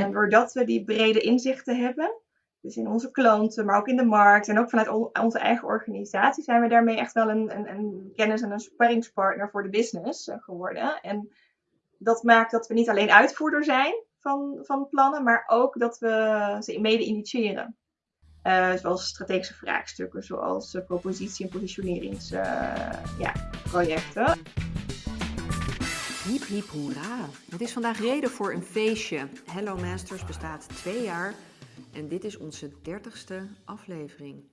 En doordat we die brede inzichten hebben, dus in onze klanten, maar ook in de markt en ook vanuit onze eigen organisatie, zijn we daarmee echt wel een, een, een kennis- en een sparringspartner voor de business eh, geworden. En dat maakt dat we niet alleen uitvoerder zijn van, van plannen, maar ook dat we ze mede initiëren. Uh, zoals strategische vraagstukken, zoals uh, propositie- en positioneringsprojecten. Ja, Hiep hiep hoera. Het is vandaag reden voor een feestje. Hello Masters bestaat twee jaar en dit is onze dertigste aflevering.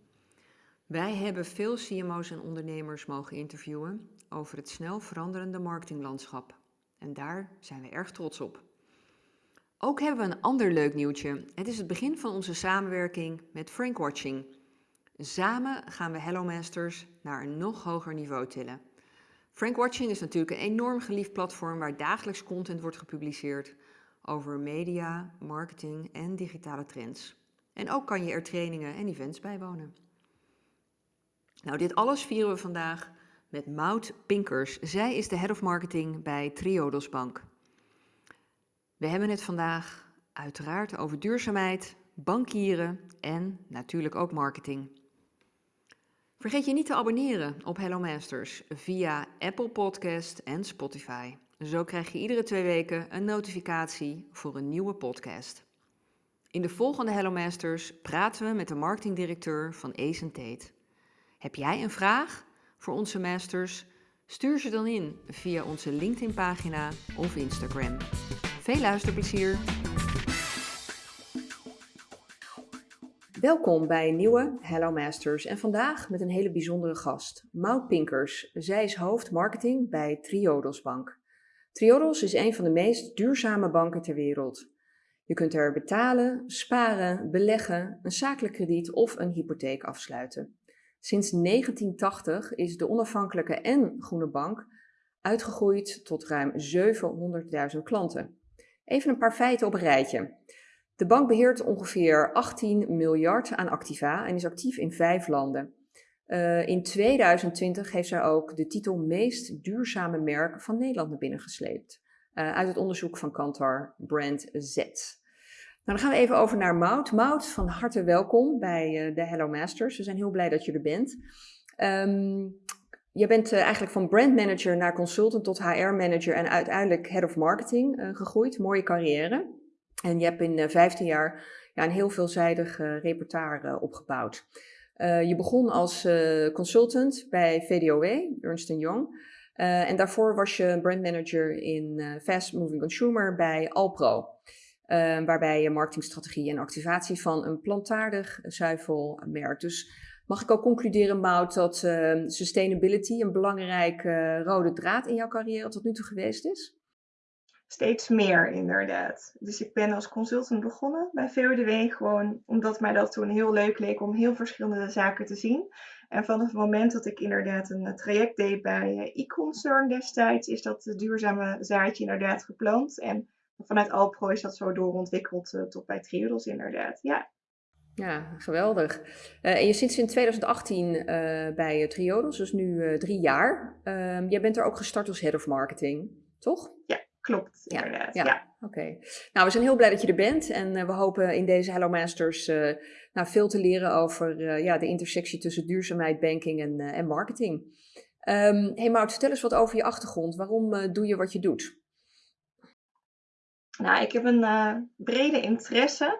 Wij hebben veel CMO's en ondernemers mogen interviewen over het snel veranderende marketinglandschap. En daar zijn we erg trots op. Ook hebben we een ander leuk nieuwtje. Het is het begin van onze samenwerking met Frank Watching. Samen gaan we Hello Masters naar een nog hoger niveau tillen. Frank Watching is natuurlijk een enorm geliefd platform waar dagelijks content wordt gepubliceerd over media, marketing en digitale trends. En ook kan je er trainingen en events bijwonen. Nou, dit alles vieren we vandaag met Maud Pinkers. Zij is de Head of Marketing bij Triodos Bank. We hebben het vandaag uiteraard over duurzaamheid, bankieren en natuurlijk ook marketing. Vergeet je niet te abonneren op Hello Masters via Apple Podcast en Spotify. Zo krijg je iedere twee weken een notificatie voor een nieuwe podcast. In de volgende Hello Masters praten we met de marketingdirecteur van Ace Tate. Heb jij een vraag voor onze masters? Stuur ze dan in via onze LinkedIn-pagina of Instagram. Veel luisterplezier! Welkom bij een nieuwe Hello Masters en vandaag met een hele bijzondere gast, Maud Pinkers. Zij is hoofd marketing bij Triodos Bank. Triodos is een van de meest duurzame banken ter wereld. Je kunt er betalen, sparen, beleggen, een zakelijk krediet of een hypotheek afsluiten. Sinds 1980 is de onafhankelijke en groene bank uitgegroeid tot ruim 700.000 klanten. Even een paar feiten op een rijtje. De bank beheert ongeveer 18 miljard aan activa en is actief in vijf landen. Uh, in 2020 heeft zij ook de titel meest duurzame merk van Nederland naar binnen gesleept. Uh, uit het onderzoek van Kantar Brand Z. Nou, dan gaan we even over naar Mout. Mout, van harte welkom bij uh, de Hello Masters. We zijn heel blij dat je er bent. Um, je bent eigenlijk van brand manager naar consultant tot HR manager en uiteindelijk head of marketing gegroeid. Mooie carrière. En je hebt in 15 jaar ja, een heel veelzijdig repertoire opgebouwd. Uh, je begon als consultant bij VDOW, Ernst Young. En daarvoor was je brandmanager in Fast Moving Consumer bij Alpro. waarbij je marketingstrategie en activatie van een plantaardig zuivelmerk. Dus mag ik ook concluderen, Mout, dat sustainability een belangrijke rode draad in jouw carrière tot nu toe geweest is? Steeds meer, inderdaad. Dus ik ben als consultant begonnen bij VODW, gewoon omdat mij dat toen heel leuk leek om heel verschillende zaken te zien. En vanaf het moment dat ik inderdaad een traject deed bij eh, e-concern destijds, is dat duurzame zaadje inderdaad geplant. En vanuit Alpro is dat zo doorontwikkeld uh, tot bij Triodos inderdaad, ja. Ja, geweldig. Uh, en je zit sinds 2018 uh, bij Triodos, dus nu drie jaar. Ehm, jij bent er ook gestart als Head of Marketing, toch? Ja, klopt, inderdaad. Ja, ja. oké. Nou, we zijn heel blij dat je er bent en uh, we hopen in deze Hello Masters uh, nou, veel te leren over uh, ja, de intersectie tussen duurzaamheid, banking en, en marketing. Um, hey Maud, vertel eens wat over je achtergrond. Waarom doe je wat je doet? Nou, ik heb een brede interesse.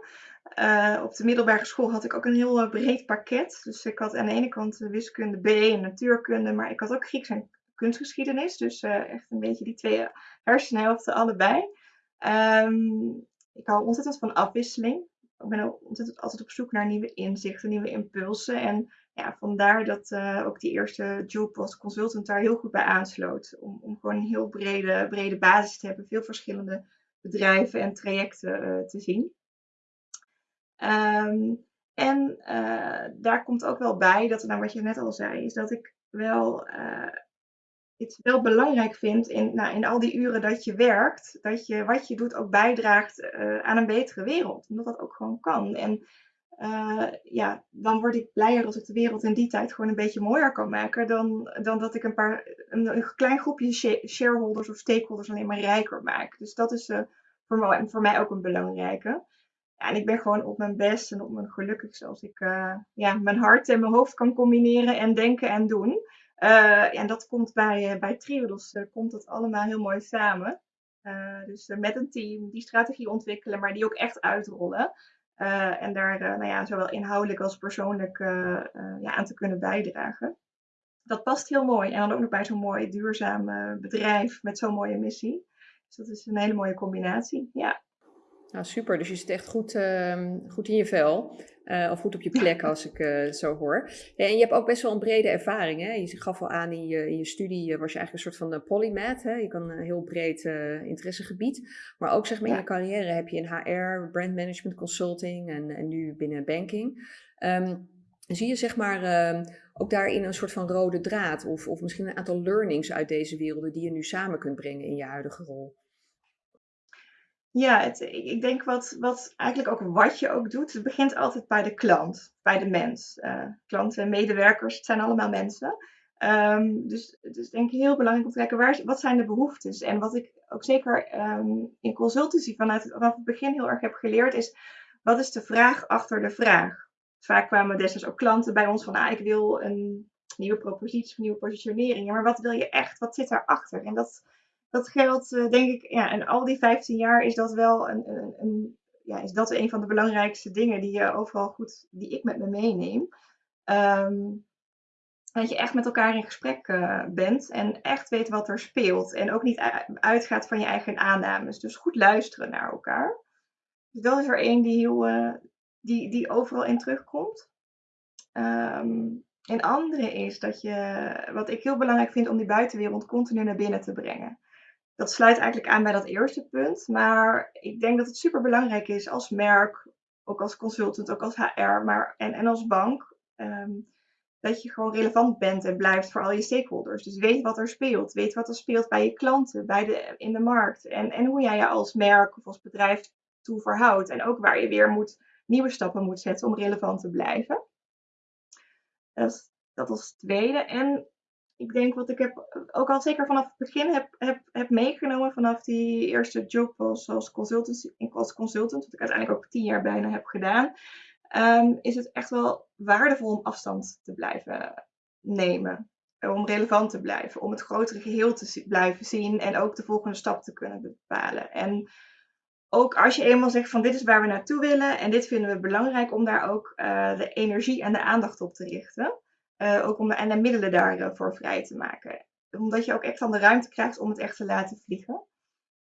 op de middelbare school had ik ook een heel breed pakket. Dus ik had aan de ene kant wiskunde B en natuurkunde, maar ik had ook Grieks en kunstgeschiedenis. Dus uh, echt een beetje die twee hersenhelften allebei. Um, ik hou ontzettend van afwisseling. Ik ben ontzettend altijd op zoek naar nieuwe inzichten, nieuwe impulsen. En ja, vandaar dat uh, ook die eerste job als consultant daar heel goed bij aansloot. Om, om gewoon een heel brede, brede basis te hebben, veel verschillende bedrijven en trajecten uh, te zien. Um, en daar komt ook wel bij dat, nou wat je net al zei, is dat ik wel het wel belangrijk vind in, nou, in al die uren dat je werkt, dat je wat je doet ook bijdraagt uh, aan een betere wereld. Omdat dat ook gewoon kan. En uh, ja, dan word ik blijer als ik de wereld in die tijd gewoon een beetje mooier kan maken dan, dan dat ik een paar een, een klein groepje shareholders of stakeholders alleen maar rijker maak. Dus dat is uh, voor, voor mij ook een belangrijke. Ja, en ik ben gewoon op mijn best en op mijn gelukkigste als ik ja, mijn hart en mijn hoofd kan combineren en denken en doen. Uh, en dat komt bij, uh, bij Triodos, uh, komt dat allemaal heel mooi samen. dus met een team die strategie ontwikkelen, maar die ook echt uitrollen. en daar nou ja, zowel inhoudelijk als persoonlijk ja, aan te kunnen bijdragen. Dat past heel mooi. En dan ook nog bij zo'n mooi duurzaam bedrijf met zo'n mooie missie. Dus dat is een hele mooie combinatie. Ja. Nou, super. Dus je zit echt goed, uh, goed in je vel. Uh, of goed op je plek, als ik uh, het zo hoor. En je hebt ook best wel een brede ervaring. Hè? Je gaf al aan in je, in je studie, was je eigenlijk een soort van polymath. Hè? Je kan een heel breed interessegebied. Maar ook zeg maar in je carrière heb je in HR, brand management consulting en, en nu binnen banking. Um, zie je zeg maar ehm, ook daarin een soort van rode draad? Of, of misschien een aantal learnings uit deze werelden die je nu samen kunt brengen in je huidige rol? Ja, het, ik denk wat, wat eigenlijk ook wat je ook doet, het begint altijd bij de klant, bij de mens. Uh, klanten en medewerkers, het zijn allemaal mensen. Um, dus het is denk ik heel belangrijk om te kijken, waar, wat zijn de behoeftes? En wat ik ook zeker um, in consultancy vanuit vanaf het begin heel erg heb geleerd, is wat is de vraag achter de vraag? Vaak kwamen destijds ook klanten bij ons van, ah, ik wil een nieuwe propositie, een nieuwe positionering. Maar wat wil je echt? Wat zit daarachter? En dat dat geldt, uh, denk ik, ja, en al die 15 jaar is dat wel een, een, een, ja, is dat een van de belangrijkste dingen die je overal goed, die ik met me meeneem. Um, dat je echt met elkaar in gesprek uh, bent en echt weet wat er speelt. En ook niet uitgaat van je eigen aannames. Dus goed luisteren naar elkaar. Dus dat is er één die, heel, uh, die, die overal in terugkomt. Um, een andere is dat je, wat ik heel belangrijk vind om die buitenwereld continu naar binnen te brengen dat sluit eigenlijk aan bij dat eerste punt. Maar ik denk dat het super belangrijk is als merk, ook als consultant, ook als HR maar, en, en als bank. Ehm, dat je gewoon relevant bent en blijft voor al je stakeholders. Dus weet wat er speelt. Weet wat er speelt bij je klanten, bij de, in de markt. En, en hoe jij je als merk of als bedrijf toe verhoudt. En ook waar je weer moet, nieuwe stappen moet zetten om relevant te blijven. Dat, dat als tweede. En ik denk wat ik heb, ook al zeker vanaf het begin heb, heb, heb meegenomen, vanaf die eerste job als, als, consultant, als consultant, wat ik uiteindelijk ook tien jaar bijna heb gedaan, um, is het echt wel waardevol om afstand te blijven nemen. Om relevant te blijven, om het grotere geheel te blijven zien en ook de volgende stap te kunnen bepalen. En ook als je eenmaal zegt van dit is waar we naartoe willen en dit vinden we belangrijk om daar ook uh, de energie en de aandacht op te richten. Uh, ook om, en de middelen daarvoor vrij te maken. Omdat je ook echt dan de ruimte krijgt om het echt te laten vliegen.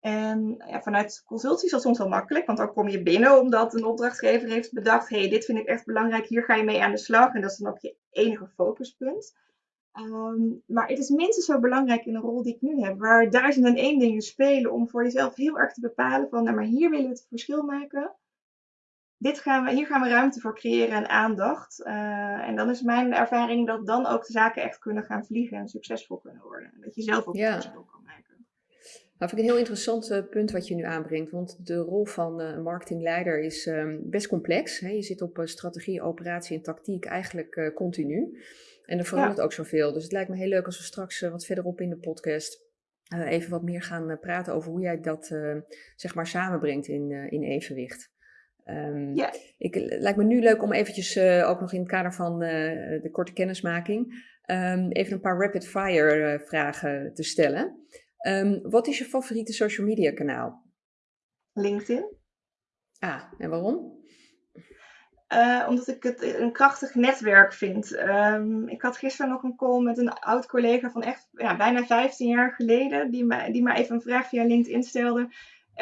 En ja, vanuit consultie is dat soms wel makkelijk, want dan kom je binnen omdat een opdrachtgever heeft bedacht: hey, dit vind ik echt belangrijk, hier ga je mee aan de slag. En dat is dan ook je enige focuspunt. Um, maar het is minstens zo belangrijk in de rol die ik nu heb, waar duizend en één dingen spelen om voor jezelf heel erg te bepalen van, nou maar hier willen we het verschil maken dit gaan we, hier gaan we ruimte voor creëren en aandacht. Uh, en dan is mijn ervaring dat dan ook de zaken echt kunnen gaan vliegen en succesvol kunnen worden. Dat je zelf ook ja. verschil kan maken. Nou, vind ik een heel interessant uh, punt wat je nu aanbrengt. Want de rol van uh, marketingleider is um, best complex. Hè? Je zit op strategie, operatie en tactiek eigenlijk continu. En er verandert ja. ook zoveel. Dus het lijkt me heel leuk als we straks wat verderop in de podcast even wat meer gaan praten over hoe jij dat zeg maar samenbrengt in, in evenwicht. Um, ja. ik, het lijkt me nu leuk om eventjes, uh, ook nog in het kader van uh, de korte kennismaking, um, even een paar rapid fire uh, vragen te stellen. Um, wat is je favoriete social media kanaal? LinkedIn. Ah, en waarom? omdat ik het een krachtig netwerk vind. ik had gisteren nog een call met een oud collega van echt ja, bijna 15 jaar geleden, die mij, die mij even een vraag via LinkedIn stelde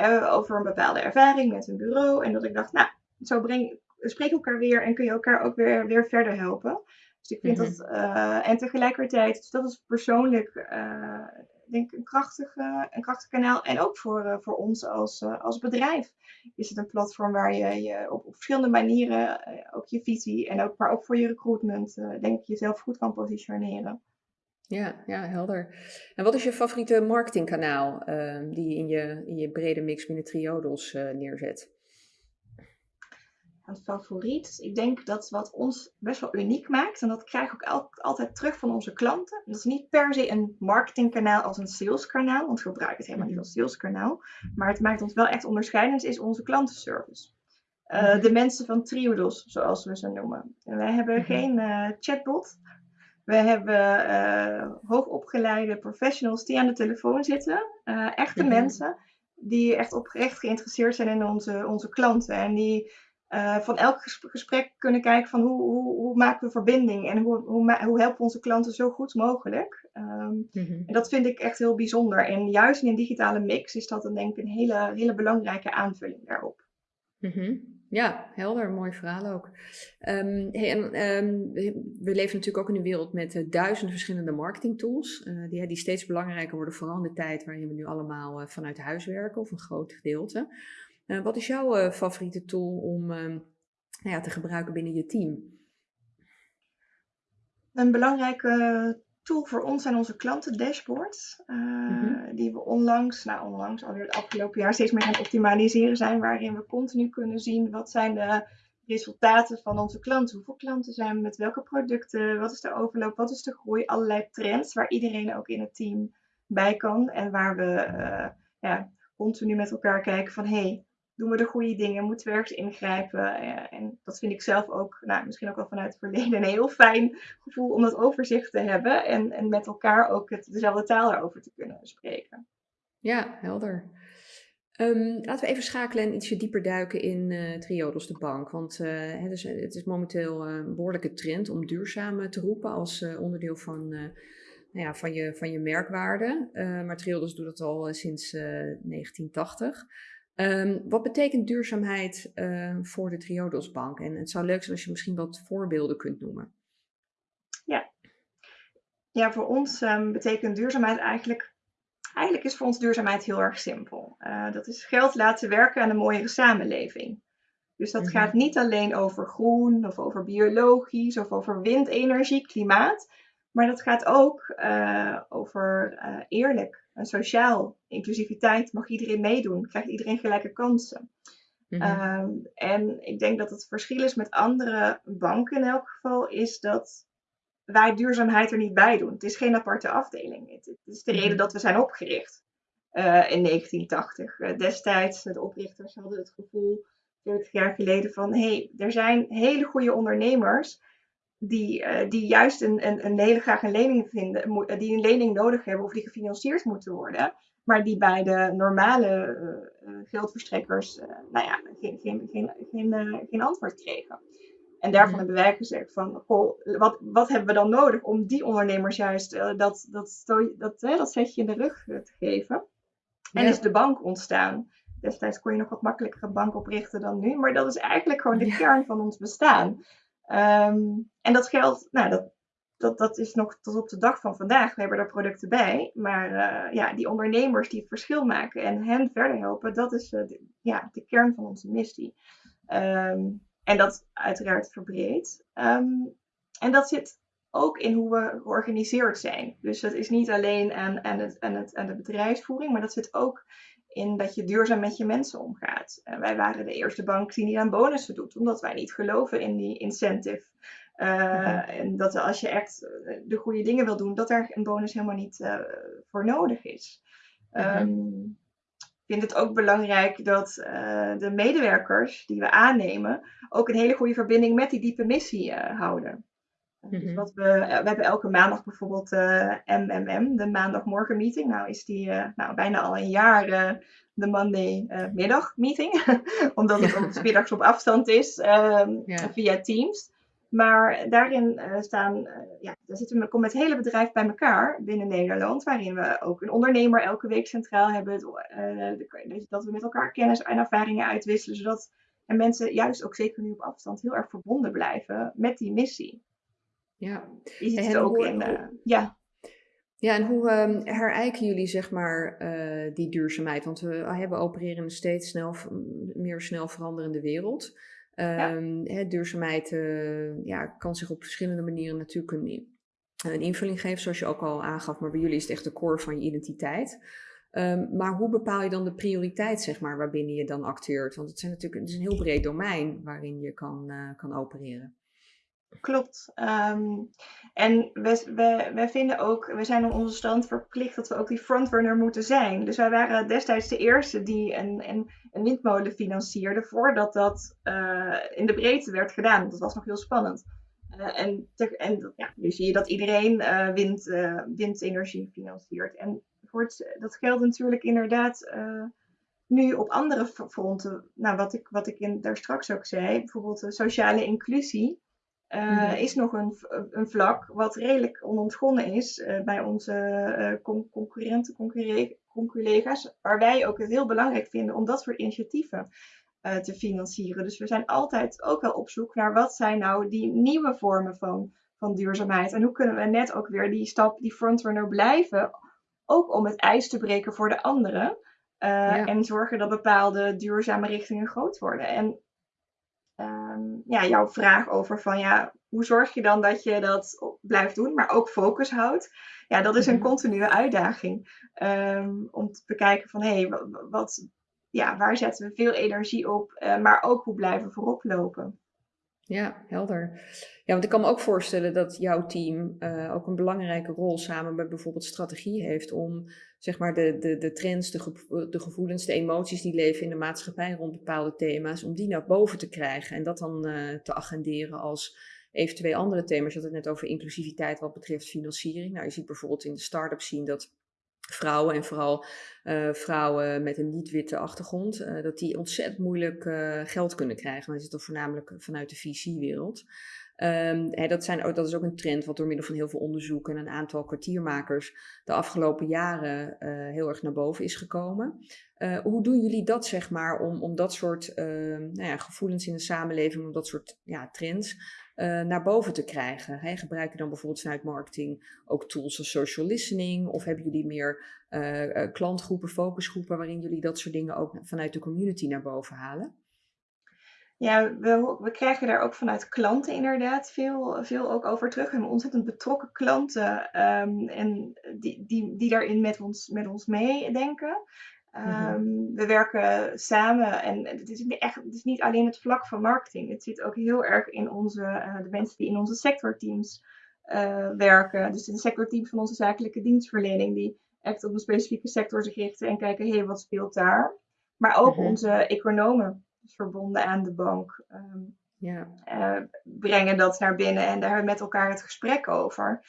uh, over een bepaalde ervaring met een bureau. En dat ik dacht, nou, zo breng, spreek elkaar weer en kun je elkaar ook weer, weer verder helpen. Dus ik vind mm -hmm. dat, uh, en tegelijkertijd, dus dat is persoonlijk, uh, denk ik, een krachtig, een krachtig kanaal. En ook voor, voor ons als, als bedrijf is het een platform waar je, je op, op verschillende manieren ook je visie en ook, maar ook voor je recruitment, denk ik, jezelf goed kan positioneren. Ja, ja, helder. En wat is je favoriete marketingkanaal uh, die je in je, in je brede mix binnen Triodos uh, neerzet? een favoriet. Ik denk dat wat ons best wel uniek maakt, en dat krijg ik ook altijd terug van onze klanten. Dat is niet per se een marketingkanaal als een saleskanaal, want we gebruiken het helemaal niet als saleskanaal. Maar het maakt ons wel echt onderscheidend, is onze klantenservice. Uh, de mensen van Triodos, zoals we ze noemen. wij hebben mhm. geen uh, chatbot. We hebben uh, hoogopgeleide professionals die aan de telefoon zitten. echte mhm. mensen die echt oprecht geïnteresseerd zijn in onze, onze klanten. En die uh, van elk gesprek kunnen kijken van hoe, hoe, hoe maken we verbinding en hoe, hoe, hoe helpen we onze klanten zo goed mogelijk. Um, En dat vind ik echt heel bijzonder. En juist in een digitale mix is dat dan denk ik een hele, hele belangrijke aanvulling daarop. Mm Ja, helder, mooi verhaal ook. Hey, en, um, we leven natuurlijk ook in een wereld met uh, duizenden verschillende marketingtools, uh, die, die steeds belangrijker worden, vooral in de tijd waarin we nu allemaal uh, vanuit huis werken, of een groot gedeelte. Wat is jouw favoriete tool om uh, nou ja, te gebruiken binnen je team? Een belangrijke tool voor ons zijn onze klanten dashboards. Mm-hmm. Die we onlangs, nou onlangs alweer het afgelopen jaar steeds meer gaan optimaliseren zijn. Waarin we continu kunnen zien wat zijn de resultaten van onze klanten. Hoeveel klanten zijn we met welke producten? Wat is de overloop? Wat is de groei? Allerlei trends waar iedereen ook in het team bij kan. En waar we ja, continu met elkaar kijken van hé, hey, doen we de goede dingen? Moeten we ergens ingrijpen? en dat vind ik zelf ook, nou, misschien ook wel vanuit het verleden, een heel fijn gevoel om dat overzicht te hebben. En, en met elkaar ook het, dezelfde taal daarover te kunnen spreken. Ja, helder. Um, laten we even schakelen en ietsje dieper duiken in uh, Triodos de bank. Want uh, het, is, het, is, momenteel uh, een behoorlijke trend om duurzaam te roepen als onderdeel van, nou ja, van, je, van je merkwaarde. maar Triodos doet dat al sinds 1980. Um, wat betekent duurzaamheid uh, voor de Triodos Bank? En het zou leuk zijn als je misschien wat voorbeelden kunt noemen. Ja, ja voor ons um, betekent duurzaamheid eigenlijk. Eigenlijk is voor ons duurzaamheid heel erg simpel. Uh, dat is geld laten werken aan een mooiere samenleving. Dus dat mm -hmm. gaat niet alleen over groen of over biologisch of over windenergie, klimaat. Maar dat gaat ook uh, over uh, eerlijk sociaal. Inclusiviteit, mag iedereen meedoen, krijgt iedereen gelijke kansen. Mm -hmm. um, en ik denk dat het verschil is met andere banken in elk geval, is dat wij duurzaamheid er niet bij doen. Het is geen aparte afdeling. Het, het is de reden mhm. dat we zijn opgericht uh, in 1980. Uh, destijds, de oprichters hadden het gevoel, 40 jaar geleden, van hé, hey, er zijn hele goede ondernemers die, uh, die juist een, een, een hele graag een lening vinden, die een lening nodig hebben of die gefinancierd moeten worden, maar die bij de normale uh, geldverstrekkers nou ja, geen, geen, geen, geen, geen antwoord kregen. En daarvan mhm. hebben wij gezegd van, goh, wat, wat hebben we dan nodig om die ondernemers juist dat, dat, dat, dat, dat setje in de rug te geven? En is de bank ontstaan. Destijds kon je nog wat makkelijker een bank oprichten dan nu, maar dat is eigenlijk gewoon de ja. kern van ons bestaan. Um, en dat geld, nou, dat, dat, dat is nog tot op de dag van vandaag. We hebben er producten bij. Maar uh, ja, die ondernemers die het verschil maken en hen verder helpen, dat is uh, de, ja, de kern van onze missie. Um, en dat uiteraard verbreed. Um, en dat zit ook in hoe we georganiseerd zijn. Dus dat is niet alleen aan, het, het, aan de bedrijfsvoering, maar dat zit ook in dat je duurzaam met je mensen omgaat. Uh, wij waren de eerste bank die niet aan bonussen doet, omdat wij niet geloven in die incentive. Uh, mm-hmm. En dat als je echt eh, de goede dingen wil doen, dat er een bonus helemaal niet uh, voor nodig is. Mm-hmm. Um, ik vind het ook belangrijk dat de medewerkers die we aannemen ook een hele goede verbinding met die diepe missie houden. Dus mhm. wat we, we hebben elke maandag bijvoorbeeld uh, MMM, de maandagmorgen meeting. Nou is die uh, nou, bijna al een jaar uh, de Monday middag meeting. Omdat het ja. middags op afstand is ja. via Teams. Maar daarin staan, ja, daar zitten we, komt het hele bedrijf bij elkaar binnen Nederland. Waarin we ook een ondernemer elke week centraal hebben. dat we met elkaar kennis en ervaringen uitwisselen. Zodat en mensen juist ook zeker nu op afstand heel erg verbonden blijven met die missie. Ja. Je ziet het ook hoe, in, uh, ja. Ja, en hoe um, herijken jullie zeg maar uh, die duurzaamheid? Want we hebben opereren in een steeds snel, meer snel veranderende wereld. Um, ja. Ehm, hè, duurzaamheid uh, ja, kan zich op verschillende manieren natuurlijk een, een invulling geven, zoals je ook al aangaf. Maar bij jullie is het echt de core van je identiteit. Ehm, maar hoe bepaal je dan de prioriteit, zeg maar, waarbinnen je dan acteert? Want het, zijn natuurlijk, het is een heel breed domein waarin je kan, uh, kan opereren. Klopt. Um, en we, wij vinden ook, we zijn op onze stand verplicht dat we ook die frontrunner moeten zijn. Dus wij waren destijds de eerste die een, een, windmolen financierde voordat dat uh, in de breedte werd gedaan. Dat was nog heel spannend. Uh, en en ja, nu zie je dat iedereen uh, wind, windenergie financiert. En dat geldt natuurlijk inderdaad nu op andere fronten. Nou, wat ik, wat ik daar straks ook zei, bijvoorbeeld sociale inclusie. Uh, is nog een, een, vlak wat redelijk onontgonnen is uh, bij onze con concurrenten, conculega's, waar wij ook het heel belangrijk vinden om dat soort initiatieven te financieren. Dus we zijn altijd ook wel op zoek naar wat zijn nou die nieuwe vormen van, van duurzaamheid en hoe kunnen we net ook weer die stap, die frontrunner blijven, ook om het ijs te breken voor de anderen ja. en zorgen dat bepaalde duurzame richtingen groot worden. En um, ja, jouw vraag over van ja, hoe zorg je dan dat je dat blijft doen, maar ook focus houdt. Ja, dat is een mhm. continue uitdaging. Um, om te bekijken van hé, hey, wat, ja, waar zetten we veel energie op, uh, maar ook hoe blijven we voorop lopen. Ja, helder. Ja, want ik kan me ook voorstellen dat jouw team uh, ook een belangrijke rol samen met bijvoorbeeld strategie heeft om zeg maar de, de, de trends, de, de gevoelens, de emoties die leven in de maatschappij rond bepaalde thema's, om die naar boven te krijgen en dat dan uh, te agenderen als eventueel andere thema's. Je had het net over inclusiviteit wat betreft financiering. Nou, je ziet bijvoorbeeld in de start-up zien dat vrouwen en vooral uh, vrouwen met een niet-witte achtergrond, uh, dat die ontzettend moeilijk uh, geld kunnen krijgen. Dat is dan voornamelijk vanuit de VC-wereld. Um, dat, zijn, dat is ook een trend wat door middel van heel veel onderzoek en een aantal kwartiermakers de afgelopen jaren heel erg naar boven is gekomen. hoe doen jullie dat, zeg maar, om, om dat soort ehm, nou ja, gevoelens in de samenleving, om dat soort ja, trends uh, naar boven te krijgen? Hè? Gebruik je dan bijvoorbeeld vanuit marketing ook tools als social listening? Of hebben jullie meer uh, klantgroepen, focusgroepen, waarin jullie dat soort dingen ook vanuit de community naar boven halen? Ja, we, we krijgen daar ook vanuit klanten inderdaad veel, veel ook over terug. We hebben ontzettend betrokken klanten um, en die, die, die daarin met ons, met ons meedenken. Um, We werken samen en het is, echt, het is niet alleen het vlak van marketing. Het zit ook heel erg in onze, uh, de mensen die in onze sectorteams uh, werken. Dus in de sectorteams van onze zakelijke dienstverlening, die echt op een specifieke sector zich richten en kijken, hé, hey, wat speelt daar? Maar ook mm -hmm. onze economen, dus verbonden aan de bank, um, ja. uh, brengen dat naar binnen en daar hebben we met elkaar het gesprek over.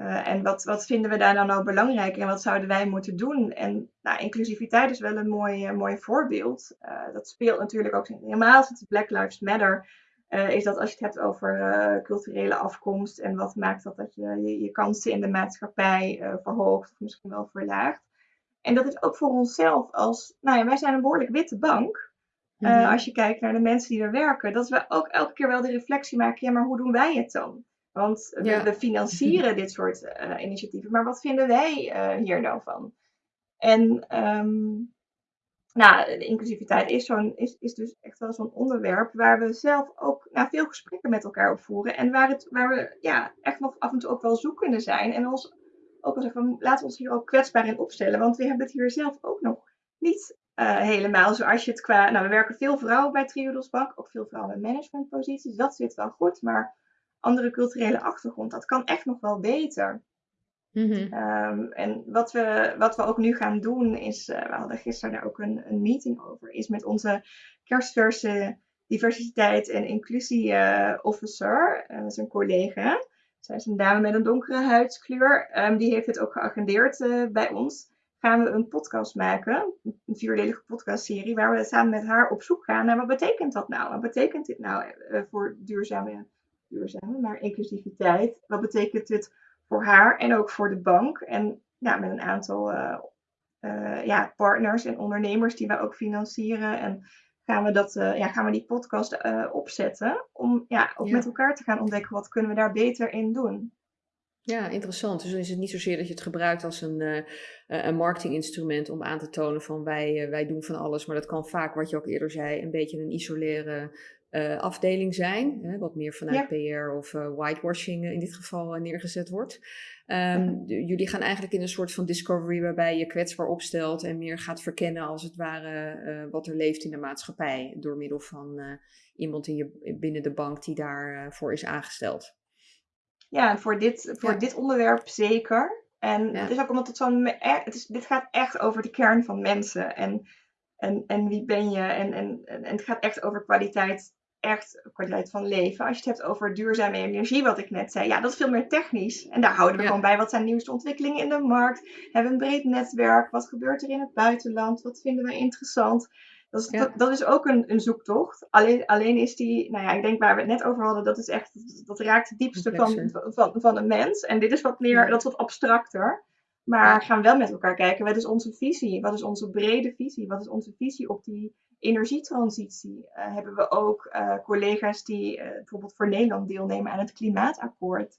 Uh, en wat, wat vinden we daar dan nou belangrijk en wat zouden wij moeten doen? En nou, inclusiviteit is wel een mooi, uh, mooi voorbeeld. Uh, dat speelt natuurlijk ook helemaal sinds Black Lives Matter. is dat als je het hebt over culturele afkomst en wat maakt dat dat je je, je kansen in de maatschappij verhoogt of misschien wel verlaagt. En dat is ook voor onszelf als, nou ja, wij zijn een behoorlijk witte bank. Mm -hmm. Als je kijkt naar de mensen die er werken, dat we ook elke keer wel de reflectie maken, ja, maar hoe doen wij het dan? Want we, we financieren dit soort uh, initiatieven, maar wat vinden wij uh, hier nou van? En um, nou, de inclusiviteit is, zo'n, is, is dus echt wel zo'n onderwerp waar we zelf ook nou, veel gesprekken met elkaar op voeren. En waar, het, waar we ja, echt nog af en toe ook wel zoekende zijn. En ons ook wel zeggen, laten we ons hier ook kwetsbaar in opstellen. Want we hebben het hier zelf ook nog niet uh, helemaal zoals je het qua... Nou, we werken veel vrouwen bij Triodos Bank, ook veel vrouwen in managementposities. Dat zit wel goed, maar andere culturele achtergrond. Dat kan echt nog wel beter. Mm -hmm. um, en wat we, wat we ook nu gaan doen is, uh, we hadden gisteren daar ook een, een meeting over, is met onze kerstverse diversiteit en inclusie uh, officer, uh, zijn collega. Zij is een dame met een donkere huidskleur. Um, die heeft het ook geagendeerd bij ons. Gaan we een podcast maken, een vierdelige podcastserie, waar we samen met haar op zoek gaan naar wat betekent dat nou? Wat betekent dit nou voor duurzame duurzame, maar inclusiviteit. Wat betekent dit voor haar en ook voor de bank? En ja, met een aantal uh, uh, ja, partners en ondernemers die wij ook financieren. En gaan we, dat, uh, ja, gaan we die podcast opzetten om ja, ook ja. met elkaar te gaan ontdekken wat kunnen we daar beter in doen. Ja, interessant. Dus dan is het niet zozeer dat je het gebruikt als een, uh, een marketinginstrument om aan te tonen van wij, wij doen van alles. Maar dat kan vaak, wat je ook eerder zei, een beetje een isoleren afdeling zijn. Hè, wat meer vanuit PR of whitewashing in dit geval neergezet wordt. Ehm, jullie gaan eigenlijk in een soort van discovery waarbij je kwetsbaar opstelt en meer gaat verkennen als het ware wat er leeft in de maatschappij. Door middel van iemand in je, binnen de bank die daarvoor is aangesteld. Ja, voor dit, voor dit onderwerp zeker. En het is ook omdat het zo'n. Het is, dit gaat echt over de kern van mensen. En, en, en wie ben je? En, en, en het gaat echt over kwaliteit. Echt kwaliteit van leven. Als je het hebt over duurzame energie, wat ik net zei. Ja, dat is veel meer technisch. En daar houden we gewoon bij. Wat zijn de nieuwste ontwikkelingen in de markt? Hebben we een breed netwerk? Wat gebeurt er in het buitenland? Wat vinden we interessant? Dat is, dat, is ook een, een zoektocht. Alleen, alleen is die, nou ja, ik denk waar we het net over hadden, dat is echt, dat raakt het diepste van, van, van een mens. En dit is wat meer, dat is wat abstracter. Maar gaan wel met elkaar kijken, wat is onze visie? Wat is onze brede visie? Wat is onze visie op die energietransitie? Uh, hebben we ook uh, collega's die uh, bijvoorbeeld voor Nederland deelnemen aan het klimaatakkoord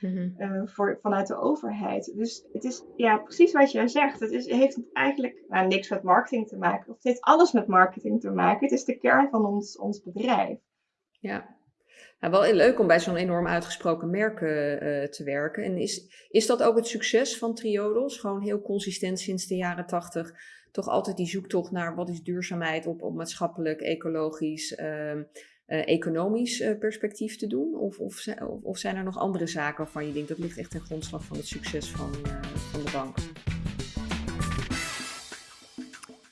mm-hmm. voor, vanuit de overheid. Dus het is ja, precies wat jij zegt. Het is, heeft eigenlijk nou, niks met marketing te maken. Of het heeft alles met marketing te maken. Het is de kern van ons, ons bedrijf. Ja, nou, wel leuk om bij zo'n enorm uitgesproken merk te werken. En is, is dat ook het succes van Triodos? Gewoon heel consistent sinds de jaren tachtig. Toch altijd die zoektocht naar wat is duurzaamheid op, op maatschappelijk, ecologisch, uh, economisch perspectief te doen? Of, of, of, zijn er nog andere zaken waarvan je denkt dat ligt echt ten grondslag van het succes van, van de bank?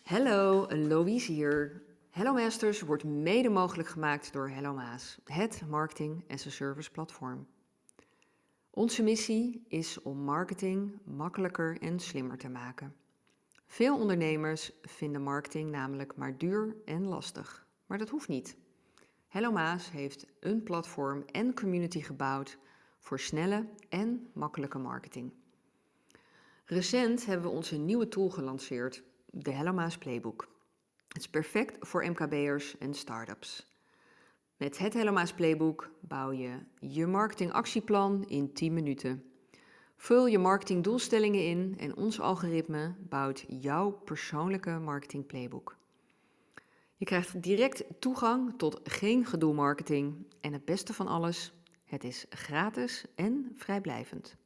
Hallo, Louise hier. Hello Masters wordt mede mogelijk gemaakt door Hello Maas, het marketing as a service platform. Onze missie is om marketing makkelijker en slimmer te maken. Veel ondernemers vinden marketing namelijk maar duur en lastig, maar dat hoeft niet. Hello Maas heeft een platform en community gebouwd voor snelle en makkelijke marketing. Recent hebben we onze nieuwe tool gelanceerd, de Hello Maas Playbook. Het is perfect voor MKB'ers en startups. Met het Helloma's Playbook bouw je je marketingactieplan in 10 minuten. Vul je marketingdoelstellingen in en ons algoritme bouwt jouw persoonlijke marketing playbook. Je krijgt direct toegang tot geen gedoe marketing en het beste van alles, het is gratis en vrijblijvend.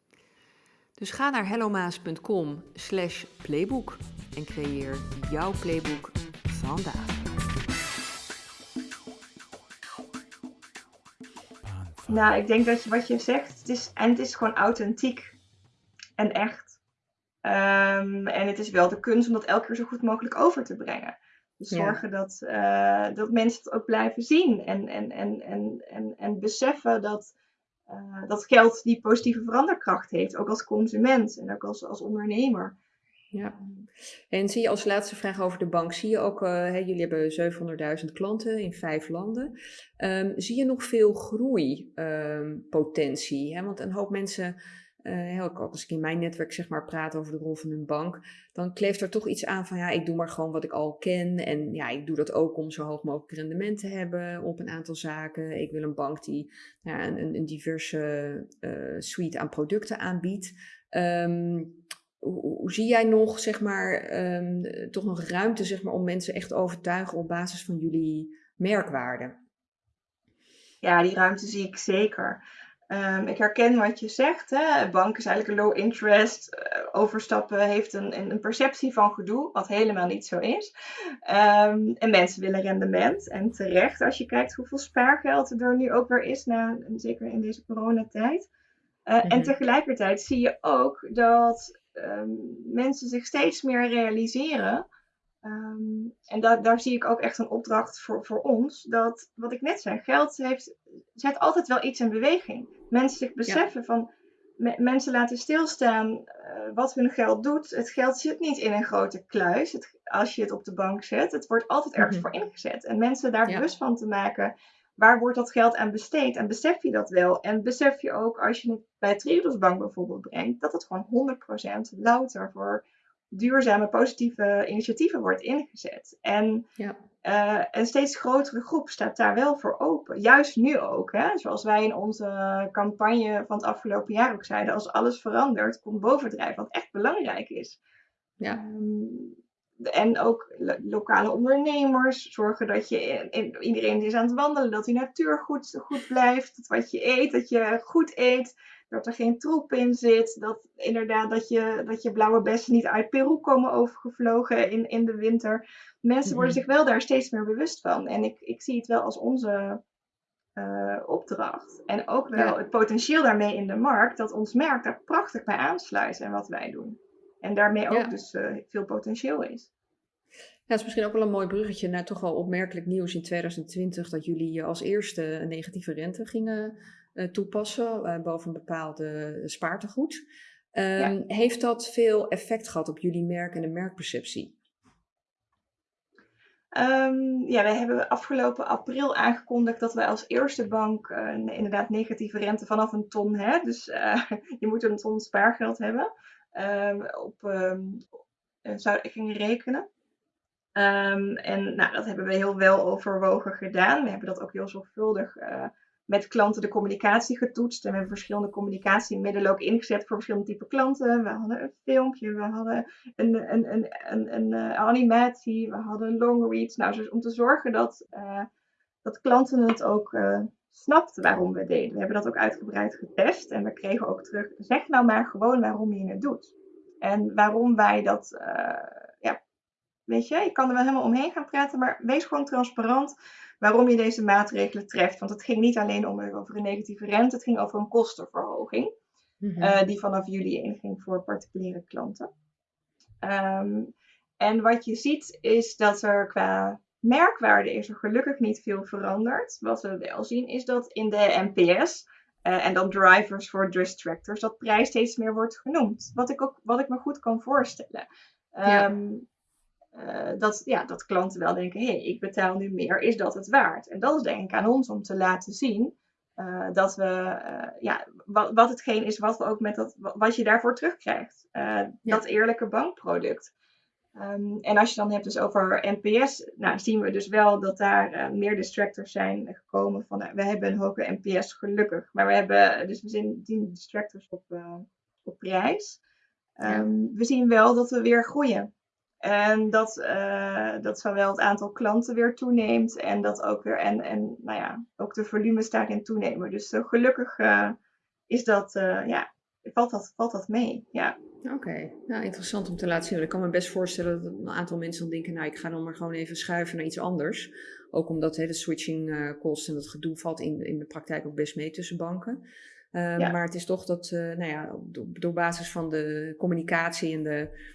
Dus ga naar hellomaas.com slash playbook en creëer jouw playbook vandaag. Nou, ik denk dat je, wat je zegt, het is, en het is gewoon authentiek en echt. Um, en het is wel de kunst om dat elke keer zo goed mogelijk over te brengen. Dus zorgen dat, uh, dat mensen het ook blijven zien en, en, en, en, en, en beseffen dat, uh, dat geld die positieve veranderkracht heeft, ook als consument en ook als, als ondernemer. Ja. En zie je als laatste vraag over de bank, zie je ook, uh, hè, jullie hebben 700.000 klanten in vijf landen. Um, zie je nog veel groeipotentie? Um, Want een hoop mensen, uh, ook als ik in mijn netwerk zeg maar praat over de rol van hun bank, dan kleeft er toch iets aan van ja, ik doe maar gewoon wat ik al ken. En ja, ik doe dat ook om zo hoog mogelijk rendement te hebben op een aantal zaken. Ik wil een bank die ja, een, een diverse uh, suite aan producten aanbiedt. Um, hoe, zie jij nog, zeg maar, um, toch nog ruimte zeg maar, om mensen echt overtuigen op basis van jullie merkwaarde? Ja, die ruimte zie ik zeker. Um, ik herken wat je zegt. Hè? Bank is eigenlijk een low interest. Uh, overstappen heeft een, een, perceptie van gedoe, wat helemaal niet zo is. Um, en mensen willen rendement. En terecht, als je kijkt hoeveel spaargeld er nu ook weer is, na, zeker in deze coronatijd. Uh. En tegelijkertijd zie je ook dat Ehm, mensen zich steeds meer realiseren. Um, en da daar zie ik ook echt een opdracht voor, voor ons. Dat wat ik net zei, geld heeft, zet altijd wel iets in beweging. Mensen zich beseffen van mensen laten stilstaan uh, wat hun geld doet. Het geld zit niet in een grote kluis het, als je het op de bank zet. Het wordt altijd ergens mhm. voor ingezet. En mensen daar bewust van te maken waar wordt dat geld aan besteed? En besef je dat wel? En besef je ook als je het bij Triodos Bank bijvoorbeeld brengt, dat het gewoon 100% louter voor duurzame, positieve initiatieven wordt ingezet. En ja. Uh, een steeds grotere groep staat daar wel voor open. Juist nu ook. Hè? Zoals wij in onze campagne van het afgelopen jaar ook zeiden. Als alles verandert, komt bovendrijven. Wat echt belangrijk is. Ja. Um, en ook lokale ondernemers. Zorgen dat je in, iedereen is aan het wandelen. Dat die natuur goed, goed blijft. Dat wat je eet, dat je goed eet. Dat er geen troep in zit. Dat inderdaad dat je, dat je blauwe bessen niet uit Peru komen overgevlogen in, in de winter. Mensen worden mhm. zich wel daar steeds meer bewust van. En ik, ik zie het wel als onze uh, opdracht. En ook wel het potentieel daarmee in de markt. Dat ons merk daar prachtig bij aansluit en wat wij doen. En daarmee ook dus uh, veel potentieel is. Ja, het is misschien ook wel een mooi bruggetje naar toch wel opmerkelijk nieuws in 2020 dat jullie als eerste een negatieve rente gingen toepassen uh, boven een bepaalde spaartegoed. Um, Heeft dat veel effect gehad op jullie merk en de merkperceptie? Um, ja, wij hebben afgelopen april aangekondigd dat wij als eerste bank uh, inderdaad negatieve rente vanaf een ton, hè, dus je moet een ton spaargeld hebben, um, op um, zou ik gingen rekenen. En nou, dat hebben we heel wel overwogen gedaan. We hebben dat ook heel zorgvuldig uh, met klanten de communicatie getoetst. En we hebben verschillende communicatiemiddelen ook ingezet voor verschillende type klanten. We hadden een filmpje, we hadden een, een, een, een, een uh, animatie, we hadden long reads. Nou, dus om te zorgen dat, uh, dat klanten het ook uh, snapten waarom we deden. We hebben dat ook uitgebreid getest en we kregen ook terug, zeg nou maar gewoon waarom je het doet. En waarom wij dat, ja, weet je, je kan er wel helemaal omheen gaan praten, maar wees gewoon transparant waarom je deze maatregelen treft. Want het ging niet alleen om, over een negatieve rente, het ging over een kostenverhoging. Mhm. Eh, die vanaf juli inging voor particuliere klanten. Ehm, en wat je ziet is dat er qua merkwaarde is er gelukkig niet veel veranderd. Wat we wel zien is dat in de NPS uh, en dan drivers voor distractors, dat prijs steeds meer wordt genoemd. Wat ik, ook, wat ik me goed kan voorstellen. Ehm, uh, dat, ja, dat klanten wel denken, hé, hey, ik betaal nu meer, is dat het waard? En dat is denk ik aan ons om te laten zien uh, dat we, uh, ja, wat, wat hetgeen is wat we ook met dat, wat je daarvoor terugkrijgt. Ja. Dat eerlijke bankproduct. Um, en als je dan hebt dus over NPS, nou zien we dus wel dat daar meer distractors zijn gekomen van, we hebben een hoge NPS gelukkig, maar we hebben dus we zien, distractors op, op prijs. Um, ja. Ehm, we zien wel dat we weer groeien. En dat, uh, dat zowel het aantal klanten weer toeneemt en dat ook weer en, en nou ja, ook de volumes daarin toenemen. Dus uh, gelukkig uh, is dat, ja, valt dat, valt dat mee. Ja. Oké, okay. nou interessant om te laten zien. Ik kan me best voorstellen dat een aantal mensen dan denken, nou ik ga dan maar gewoon even schuiven naar iets anders. Ook omdat hè, de switching kosten en dat gedoe valt in, in de praktijk ook best mee tussen banken. Ja. Maar het is toch dat, nou ja, door, door basis van de communicatie en de uh,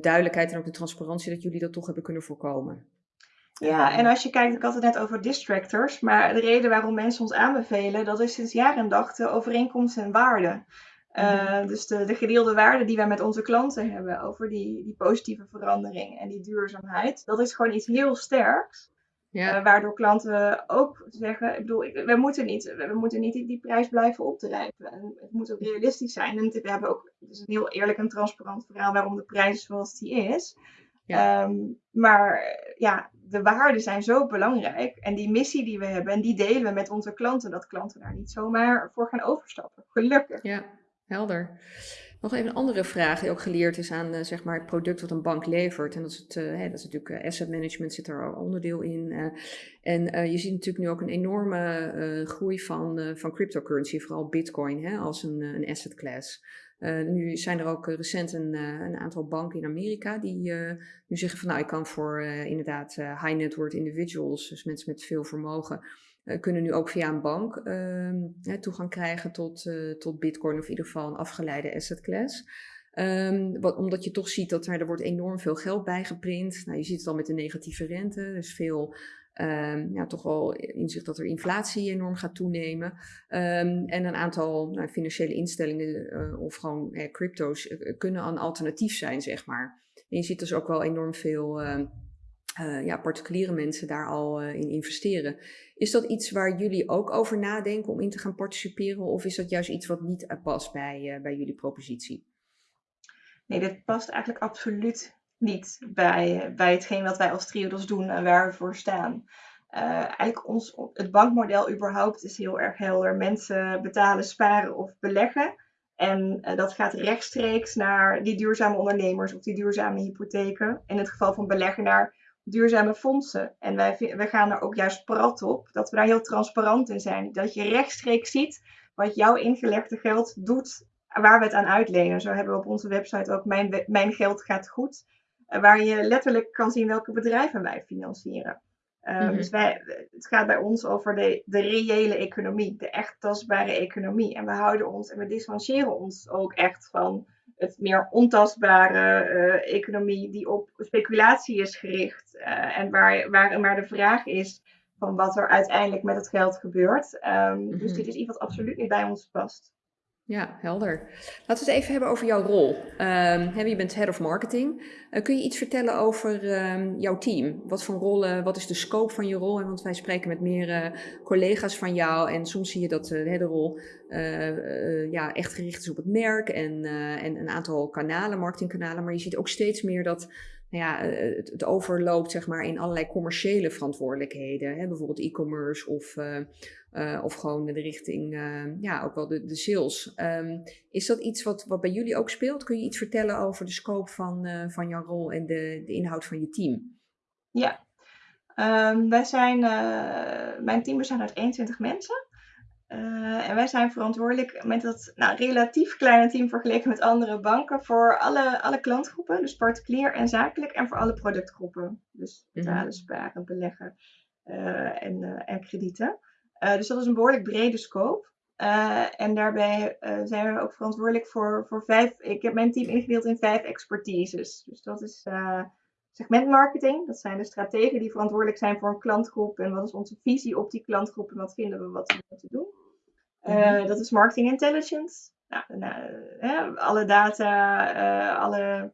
duidelijkheid en ook de transparantie dat jullie dat toch hebben kunnen voorkomen. Ja, en als je kijkt, ik had het net over distractors, maar de reden waarom mensen ons aanbevelen, dat is sinds jaar en dag de overeenkomst en waarde. Uh, mm Dus de, de gedeelde waarde die wij met onze klanten hebben over die, die positieve verandering en die duurzaamheid, dat is gewoon iets heel sterks. Ja. Uh, waardoor klanten ook zeggen, ik bedoel, ik, we moeten niet, we moeten niet die, die prijs blijven opdrijven. En het moet ook realistisch zijn. En we hebben ook, het is een heel eerlijk en transparant verhaal waarom de prijs is zoals die is. Ja. Um, maar ja, de waarden zijn zo belangrijk. En die missie die we hebben, en die delen we met onze klanten, dat klanten daar niet zomaar voor gaan overstappen. Gelukkig. Ja, helder. Nog even een andere vraag die ook geleerd is aan uh, zeg maar het product wat een bank levert. En dat is, het, hè, dat is natuurlijk uh, asset management zit er al onderdeel in. en je ziet natuurlijk nu ook een enorme groei van, van cryptocurrency, vooral bitcoin hè, als een, een asset class. nu zijn er ook recent een, een, aantal banken in Amerika die nu zeggen van nou ik kan voor inderdaad high net worth individuals, dus mensen met veel vermogen, uh, kunnen nu ook via een bank uh, toegang krijgen tot, uh, tot Bitcoin of in ieder geval een afgeleide asset class. Wat, omdat je toch ziet dat er, er wordt enorm veel geld bijgeprint. Nou, je ziet het al met de negatieve rente. Dus veel um, ja, toch wel inzicht dat er inflatie enorm gaat toenemen. En een aantal nou, financiële instellingen uh, of gewoon eh, crypto's kunnen een alternatief zijn, zeg maar. En je ziet dus ook wel enorm veel uh, ja, particuliere mensen daar al uh, in investeren. Is dat iets waar jullie ook over nadenken om in te gaan participeren? Of is dat juist iets wat niet past bij, bij jullie propositie? Nee, dat past eigenlijk absoluut niet bij, bij hetgeen wat wij als Triodos doen en waar we voor staan. Eigenlijk ons, het bankmodel überhaupt is heel erg helder. Mensen betalen, sparen of beleggen. En dat gaat rechtstreeks naar die duurzame ondernemers of die duurzame hypotheken. In het geval van beleggen naar duurzame fondsen. En wij, wij gaan er ook juist prat op dat we daar heel transparant in zijn. Dat je rechtstreeks ziet wat jouw ingelegde geld doet, waar we het aan uitlenen. Zo hebben we op onze website ook Mijn, mijn Geld Gaat Goed. Uh, waar je letterlijk kan zien welke bedrijven wij financieren. Um, Dus wij, het gaat bij ons over de, de reële economie, de echt tastbare economie. En we houden ons en we distancieren ons ook echt van het meer ontastbare uh, economie die op speculatie is gericht. Uh, en waar, waar maar de vraag is van wat er uiteindelijk met het geld gebeurt. Um, mm -hmm. Dus dit is iets wat absoluut niet bij ons past. Ja, helder. Laten we het even hebben over jouw rol. Um, je bent head of marketing. Uh, kun je iets vertellen over um, jouw team? Wat voor rollen, wat is de scope van je rol? Want wij spreken met meer collega's van jou en soms zie je dat uh, de rol ja, echt gericht is op het merk en, en een aantal kanalen, marketingkanalen. Maar je ziet ook steeds meer dat nou ja, het, het, overloopt zeg maar, in allerlei commerciële verantwoordelijkheden. Hè? Bijvoorbeeld e-commerce of, uh, uh, of gewoon de richting, uh, ja, ook wel de, de sales. Um, is dat iets wat, wat bij jullie ook speelt? Kun je iets vertellen over de scope van, van jouw rol en de, de inhoud van je team? Ja, um, wij zijn, mijn team bestaat uit 21 mensen. En wij zijn verantwoordelijk met dat nou, relatief kleine team vergeleken met andere banken voor alle, alle klantgroepen, dus particulier en zakelijk, en voor alle productgroepen. Dus betalen, mm sparen, beleggen en, en kredieten. Dus dat is een behoorlijk brede scope. en daarbij zijn we ook verantwoordelijk voor, voor vijf. Ik heb mijn team ingedeeld in vijf expertises. Dus dat is segmentmarketing. Dat zijn de strategen die verantwoordelijk zijn voor een klantgroep. En wat is onze visie op die klantgroep en wat vinden we wat we moeten doen. Uh, dat is marketing intelligence. Nou, nou, alle data, alle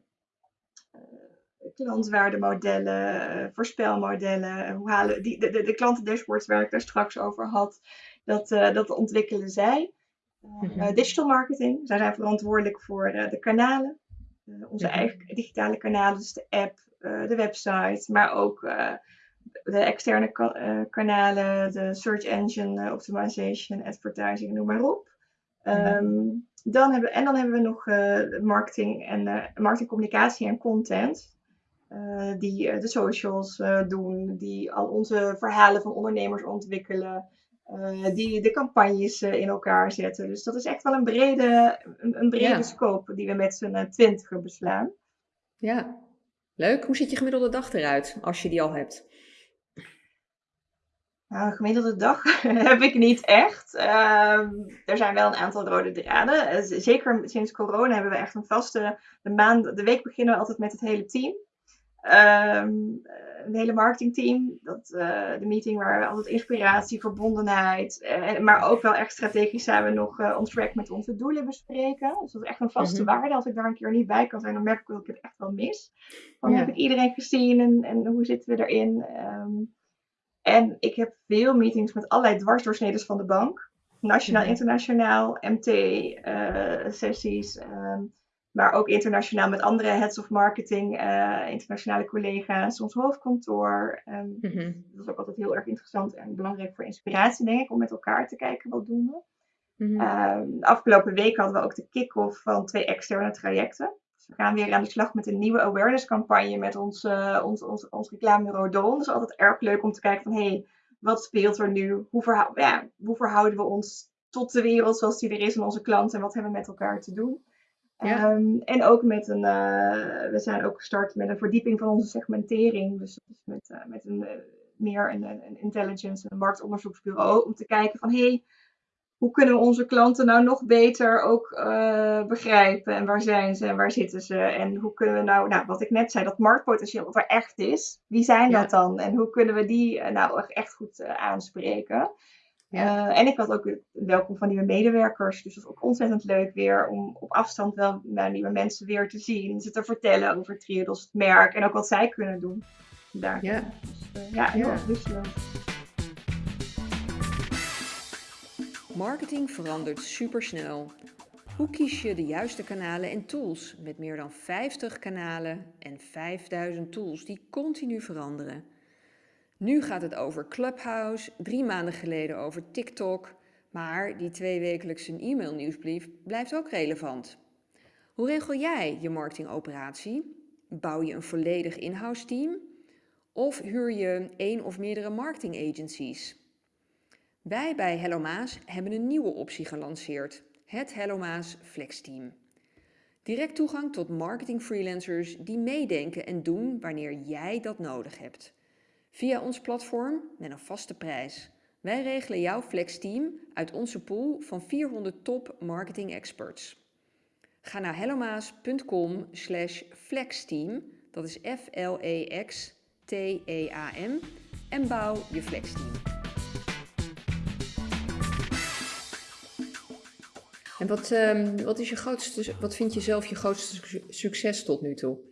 klantwaardemodellen, voorspelmodellen, hoe halen die, de, de, de klantendashboards waar ik daar straks over had, dat, dat ontwikkelen zij. Mm-hmm. digital marketing, zij zijn verantwoordelijk voor de kanalen, onze mm-hmm. eigen digitale kanalen, dus de app, de website, maar ook de externe ka kanalen, de search engine optimization, advertising, noem maar op. Um, dan hebben, en dan hebben we nog marketing en marketingcommunicatie en content. Die de socials doen, die al onze verhalen van ondernemers ontwikkelen. die de campagnes in elkaar zetten. Dus dat is echt wel een brede, een, een brede ja. scope die we met z'n twintigen beslaan. Ja, leuk. Hoe ziet je gemiddelde dag eruit als je die al hebt? Nou, een gemiddelde dag heb ik niet echt. Uh, er zijn wel een aantal rode draden. Zeker sinds corona hebben we echt een vaste. De, maand, de week beginnen we altijd met het hele team. Um, een hele marketingteam. Dat, uh, de meeting waar altijd inspiratie, verbondenheid. Uh, maar ook wel echt strategisch zijn we nog uh, on track met onze doelen bespreken. Dus dat is echt een vaste mm-hmm. waarde. Als ik daar een keer niet bij kan zijn, dan merk ik dat ik het echt wel mis. Dan ja. heb ik iedereen gezien en, en hoe zitten we erin. Um, en ik heb veel meetings met allerlei dwarsdoorsneden van de bank. Nationaal, mhm. internationaal, MT-sessies. Uh, um, maar ook internationaal met andere heads of marketing, uh, internationale collega's, ons hoofdkantoor. Um, mm -hmm. Dat is ook altijd heel erg interessant en belangrijk voor inspiratie, denk ik, om met elkaar te kijken wat doen we. Mm -hmm. um, de afgelopen week hadden we ook de kick-off van twee externe trajecten we gaan weer aan de slag met een nieuwe awareness campagne met ons, uh, ons, ons, ons reclamebureau Don. Dat is altijd erg leuk om te kijken van, hé, hey, wat speelt er nu? Hoe, verhou ja, hoe verhouden we ons tot de wereld zoals die er is en onze klanten en wat hebben we met elkaar te doen? Ja. Um, en ook met een, uh, we zijn ook gestart met een verdieping van onze segmentering. Dus met, uh, met een meer een, een intelligence, een marktonderzoeksbureau, om te kijken van, hé, hey, hoe kunnen we onze klanten nou nog beter ook begrijpen? En waar zijn ze en waar zitten ze? En hoe kunnen we nou, nou, wat ik net zei, dat marktpotentieel wat er echt is, wie zijn ja. dat dan? En hoe kunnen we die nou echt goed aanspreken? Ja. en ik had ook welkom van nieuwe medewerkers. Dus dat is ook ontzettend leuk weer om op afstand wel naar nieuwe mensen weer te zien. Ze te vertellen over Triodos, het merk en ook wat zij kunnen doen. Daar. Ja, dus, ja, heel erg leuk. Marketing verandert supersnel. Hoe kies je de juiste kanalen en tools met meer dan 50 kanalen en 5000 tools die continu veranderen? Nu gaat het over Clubhouse, drie maanden geleden over TikTok, maar die tweewekelijkse e-mailnieuwsbrief blijft ook relevant. Hoe regel jij je marketingoperatie? Bouw je een volledig in-house team? Of huur je één of meerdere marketing agencies? Wij bij Hello Maas hebben een nieuwe optie gelanceerd, het Hello Maas Flex Team. Direct toegang tot marketing freelancers die meedenken en doen wanneer jij dat nodig hebt. Via ons platform met een vaste prijs. Wij regelen jouw Flex Team uit onze pool van 400 top marketing experts. Ga naar hellomaas.com slash flexteam, dat is F-L-E-X-T-E-A-M, en bouw je flexteam. En wat, um, wat, is je grootste, wat vind je zelf je grootste succes tot nu toe?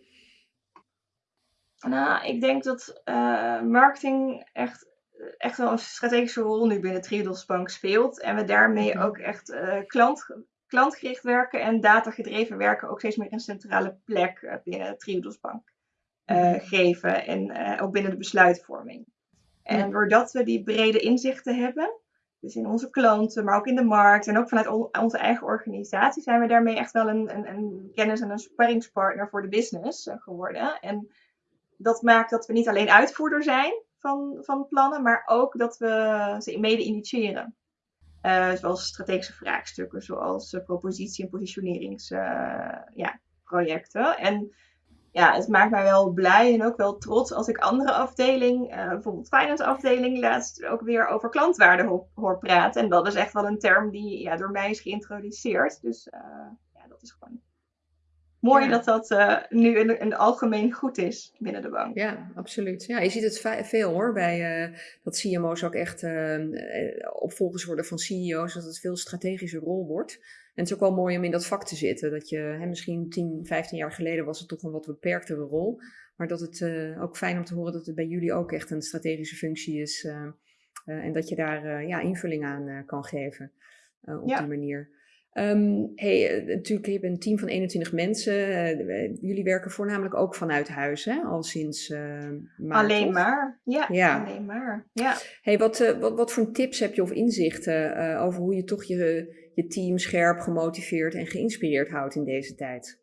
Nou, ik denk dat uh, marketing echt, echt wel een strategische rol nu binnen Triodos Bank speelt. En we daarmee -hmm. ook echt uh, klant, klantgericht werken en datagedreven werken ook steeds meer een centrale plek uh, binnen Triodos Bank geven. En ook binnen de besluitvorming. En doordat we die brede inzichten hebben, dus in onze klanten, maar ook in de markt en ook vanuit onze eigen organisatie zijn we daarmee echt wel een, een, een kennis- en een sparringspartner voor de business geworden. En dat maakt dat we niet alleen uitvoerder zijn van, van plannen, maar ook dat we ze mede initiëren. Uh, zoals strategische vraagstukken, zoals uh, propositie- en positioneringsprojecten. Uh, ja, en ja, het maakt mij wel blij en ook wel trots als ik andere afdeling, bijvoorbeeld finance afdeling, laatst ook weer over klantwaarde hoor, praten. En dat is echt wel een term die ja, door mij is geïntroduceerd. Dus ja, dat is gewoon mooi ja. dat dat uh, nu in, in het algemeen goed is binnen de bank. Ja, absoluut. Ja, je ziet het veel hoor, bij uh, dat CMO's ook echt uh, opvolgers worden van CEO's, dat het veel strategische rol wordt. En het is ook wel mooi om in dat vak te zitten. Dat je, hè, misschien 10, 15 jaar geleden was het toch een wat beperktere rol. Maar dat het ook fijn om te horen dat het bij jullie ook echt een strategische functie is. en dat je daar ja, invulling aan kan geven op ja. die manier. Um, hey, natuurlijk, je bent een team van 21 mensen. Uh, jullie werken voornamelijk ook vanuit huis, hè? Al sinds uh, maart, Alleen maar, ja, ja, alleen maar, ja. Hey, wat, uh, wat, wat voor tips heb je of inzichten over hoe je toch je, je team scherp, gemotiveerd en geïnspireerd houdt in deze tijd?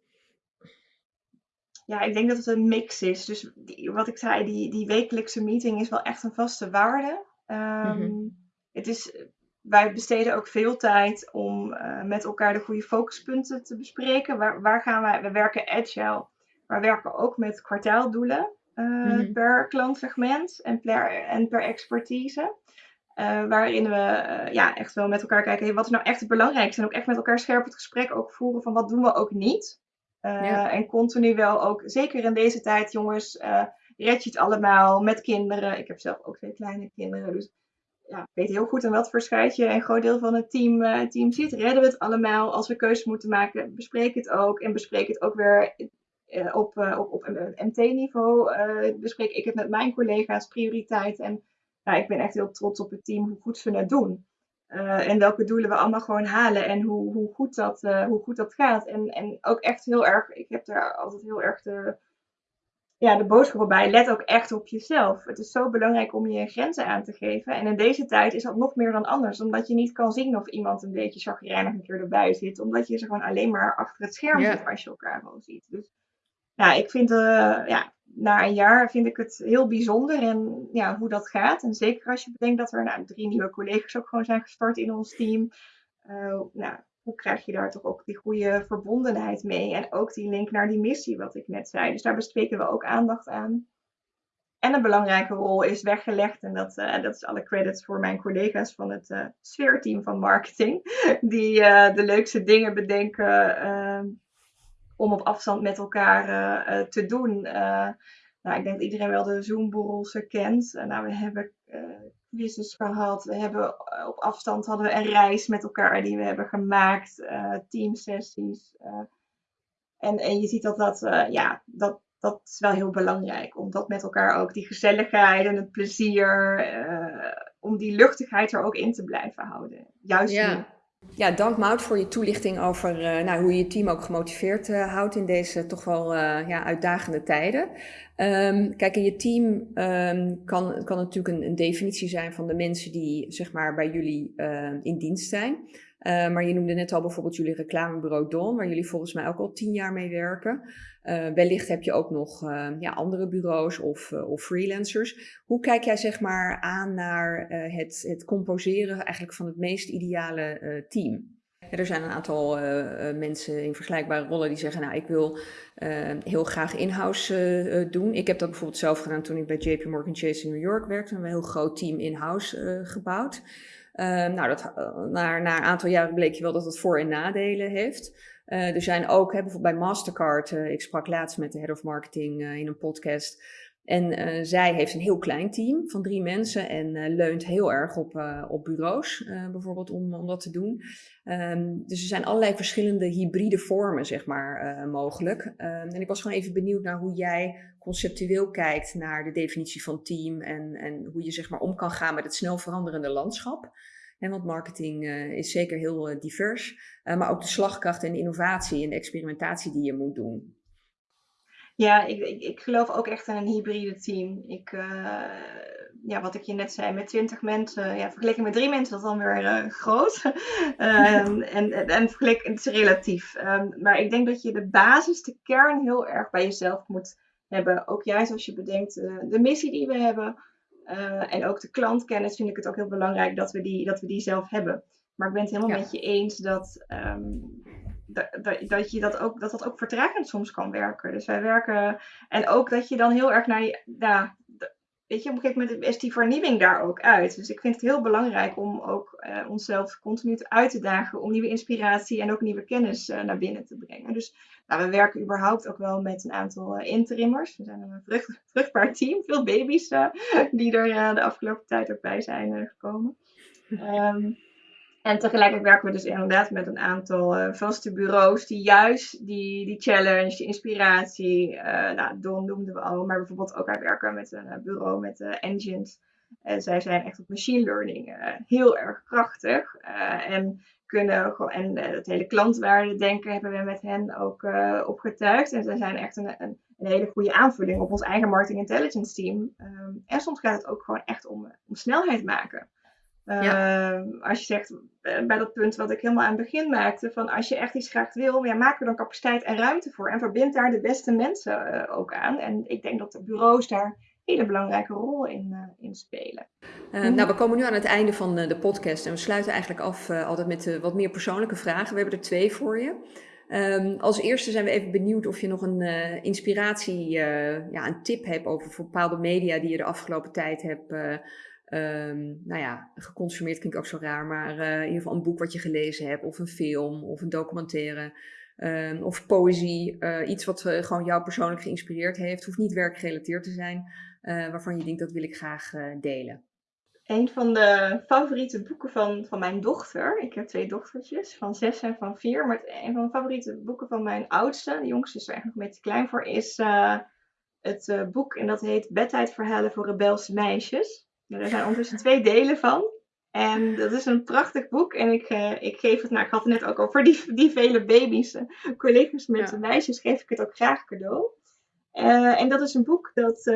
Ja, ik denk dat het een mix is. Dus die, wat ik zei, die, die wekelijkse meeting is wel echt een vaste waarde. Um, mm -hmm. Het is wij besteden ook veel tijd om uh, met elkaar de goede focuspunten te bespreken. Waar, waar gaan wij? We werken agile, maar werken ook met kwartaaldoelen uh, mm-hmm. per klantsegment en per, en per expertise. Uh, waarin we ja, echt wel met elkaar kijken, hey, wat is nou echt het belangrijkste? En ook echt met elkaar scherp het gesprek ook voeren van wat doen we ook niet. Ja. En continu wel ook, zeker in deze tijd jongens, red je het allemaal met kinderen. Ik heb zelf ook twee kleine kinderen, dus ja, weet heel goed aan wat voor schuitje een groot deel van het team, uh, team zit. Redden we het allemaal? Als we keuzes moeten maken, bespreek het ook. En bespreek het ook weer uh, op, uh, op, op MT-niveau. bespreek ik het met mijn collega's, prioriteit. En nou, ik ben echt heel trots op het team, hoe goed ze het doen. en welke doelen we allemaal gewoon halen en hoe, hoe, goed, dat, hoe goed dat gaat. En, en ook echt heel erg, ik heb daar altijd heel erg de ja, de boodschap bij, let ook echt op jezelf. Het is zo belangrijk om je grenzen aan te geven. En in deze tijd is dat nog meer dan anders, omdat je niet kan zien of iemand een beetje chagrijnig een keer erbij zit, omdat je ze gewoon alleen maar achter het scherm ja. zit als je elkaar wel ziet. Dus ja, ik vind, uh, ja, na een jaar vind ik het heel bijzonder en ja, hoe dat gaat. En zeker als je bedenkt dat er nou, drie nieuwe collega's ook gewoon zijn gestart in ons team. Uh, nou, hoe krijg je daar toch ook die goede verbondenheid mee? En ook die link naar die missie, wat ik net zei. Dus daar besteden we ook aandacht aan. En een belangrijke rol is weggelegd, en dat, uh, dat is alle credits voor mijn collega's van het uh, sfeerteam van marketing, die uh, de leukste dingen bedenken ehm, om op afstand met elkaar te doen. nou, ik denk dat iedereen wel de Zoom-borrels kent. nou, we hebben quizzes gehad. We hebben eh, op afstand hadden we een reis met elkaar die we hebben gemaakt. Uh, teamsessies. Uh, en, en je ziet dat dat, uh, ja, dat, dat is wel heel belangrijk. Om dat met elkaar ook, die gezelligheid en het plezier, om die luchtigheid er ook in te blijven houden. Juist ja. Ja, dank Mout voor je toelichting over uh, nou, hoe je je team ook gemotiveerd uh, houdt in deze toch wel uh, ja, uitdagende tijden. Um, kijk, in je team um, kan, kan natuurlijk een, een, definitie zijn van de mensen die zeg maar, bij jullie in dienst zijn. maar je noemde net al bijvoorbeeld jullie reclamebureau Don, waar jullie volgens mij ook al tien jaar mee werken. Uh, wellicht heb je ook nog uh, ja, andere bureaus of, uh, of, freelancers. Hoe kijk jij zeg maar aan naar het, het, composeren eigenlijk van het meest ideale team? er zijn een aantal mensen in vergelijkbare rollen die zeggen, nou ik wil heel graag in-house doen. Ik heb dat bijvoorbeeld zelf gedaan toen ik bij JP Morgan Chase in New York werkte. We hebben een heel groot team in-house gebouwd. nou, dat, na, na een aantal jaren bleek je wel dat het voor- en nadelen heeft. Uh, er zijn ook, hè, bijvoorbeeld bij Mastercard, uh, ik sprak laatst met de head of marketing uh, in een podcast. En zij heeft een heel klein team van drie mensen en leunt heel erg op, op bureaus, bijvoorbeeld, om, om dat te doen. Um, dus er zijn allerlei verschillende hybride vormen, zeg maar, mogelijk. Um, en ik was gewoon even benieuwd naar hoe jij conceptueel kijkt naar de definitie van team en, en hoe je, zeg maar, om kan gaan met het snel veranderende landschap. En want marketing uh, is zeker heel uh, divers, uh, maar ook de slagkracht en de innovatie en de experimentatie die je moet doen. Ja, ik, ik, geloof ook echt in een hybride team. Ik, ja, wat ik je net zei, met 20 mensen, ja, vergeleken met drie mensen, dat is dan weer groot. um, en, en vergeleken, het is relatief. Um, maar ik denk dat je de basis, de kern heel erg bij jezelf moet hebben. Ook juist als je bedenkt de missie die we hebben uh, en ook de klantkennis vind ik het ook heel belangrijk dat we die, dat we die zelf hebben. Maar ik ben het helemaal met je eens dat, um, dat, dat, je dat, ook, dat dat ook vertragend soms kan werken. Dus wij werken. En ook dat je dan heel erg naar je. Nou, weet je, op een gegeven moment is die vernieuwing daar ook uit. Dus ik vind het heel belangrijk om ook uh, onszelf continu uit te dagen om nieuwe inspiratie en ook nieuwe kennis uh, naar binnen te brengen. Dus nou, we werken überhaupt ook wel met een aantal uh, interimmers. We zijn een vrucht, vruchtbaar team, veel baby's die er de afgelopen tijd ook bij zijn gekomen. Um, en tegelijkertijd werken we dus inderdaad met een aantal uh, vaste bureaus die juist die, die challenge, die inspiratie, uh, nou, Don noemden we al, maar bijvoorbeeld ook wij werken met een uh, bureau met engines. En zij zijn echt op machine learning heel erg krachtig. en kunnen en het hele klantwaarde denken hebben we met hen ook opgetuigd. En zij zijn echt een, een, een, hele goede aanvulling op ons eigen marketing intelligence team. Um, en soms gaat het ook gewoon echt om, om snelheid maken. Ja. Uh, als je zegt, eh, bij dat punt wat ik helemaal aan het begin maakte, van als je echt iets graag wil, ja, maak er dan capaciteit en ruimte voor. En verbind daar de beste mensen uh, ook aan. En ik denk dat de bureaus daar een hele belangrijke rol in, uh, in spelen. Mm. Nou, we komen nu aan het einde van de podcast en we sluiten eigenlijk af altijd met wat meer persoonlijke vragen. We hebben er twee voor je. Um, als eerste zijn we even benieuwd of je nog een inspiratie, ja, een tip hebt over bepaalde media die je de afgelopen tijd hebt Um, nou ja, geconsumeerd klinkt ook zo raar, maar uh, in ieder geval een boek wat je gelezen hebt, of een film, of een documentaire, um, of poëzie. Uh, iets wat uh, gewoon jou persoonlijk geïnspireerd heeft. Hoeft niet werkgerelateerd te zijn, waarvan je denkt dat wil ik graag delen. Een van de favoriete boeken van, van mijn dochter. Ik heb twee dochtertjes, van zes en van vier. Maar een van de favoriete boeken van mijn oudste, de jongste is er eigenlijk nog een beetje klein voor, is het boek. En dat heet Bedtijdverhalen voor rebelse meisjes. Er zijn ondertussen twee delen van. En dat is een prachtig boek. En ik, uh, ik geef het, nou, ik had het net ook over die, die vele baby's. Uh, collega's met ja. meisjes geef ik het ook graag cadeau. Uh, en dat is een boek dat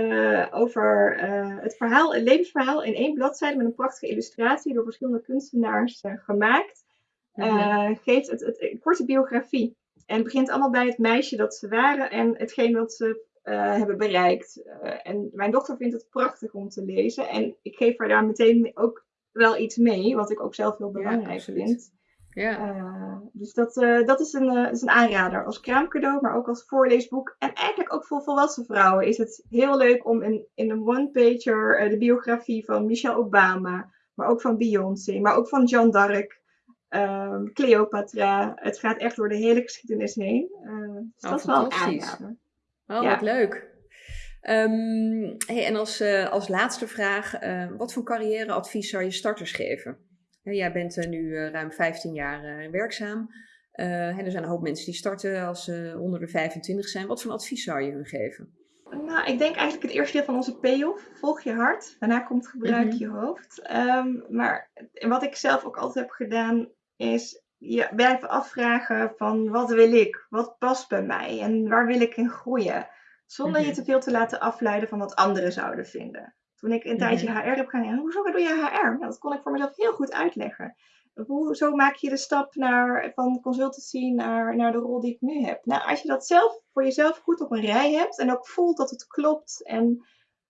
over het verhaal, het levensverhaal in één bladzijde met een prachtige illustratie door verschillende kunstenaars gemaakt. Mm-hmm. geeft het, het, een korte biografie. En het begint allemaal bij het meisje dat ze waren en hetgeen wat ze uh, hebben bereikt. Uh, en mijn dochter vindt het prachtig om te lezen. En ik geef haar daar meteen ook wel iets mee, wat ik ook zelf heel belangrijk ja, vind. Ja. Uh, dus dat, dat is, een, is een aanrader als kraamcadeau, maar ook als voorleesboek. En eigenlijk ook voor volwassen vrouwen is het heel leuk om in, in een one-pager de biografie van Michelle Obama, maar ook van Beyoncé, maar ook van Jeanne d'Arc, um, Cleopatra. Het gaat echt door de hele geschiedenis heen. dus oh, dat is wel een aanrader. Oh, ja. wat leuk. Um, hey, en als, uh, als laatste vraag, uh, wat voor carrièreadvies zou je starters geven? Jij bent uh, nu ruim 15 jaar werkzaam. en er zijn een hoop mensen die starten als ze onder de 25 zijn. Wat voor advies zou je hun geven? Nou, ik denk eigenlijk het eerste deel van onze payoff. Volg je hart. Daarna komt gebruik mm -hmm. je hoofd. Um, maar wat ik zelf ook altijd heb gedaan, is je blijven afvragen van wat wil ik? Wat past bij mij? En waar wil ik in groeien? Zonder je Mhm. te veel te laten afleiden van wat anderen zouden vinden. Toen ik een tijdje Mhm. HR heb gedaan, ja, hoezo doe je HR? Nou, dat kon ik voor mezelf heel goed uitleggen. Hoe, zo maak je de stap naar, van consultancy naar, naar de rol die ik nu heb. Nou, als je dat zelf voor jezelf goed op een rij hebt en ook voelt dat het klopt en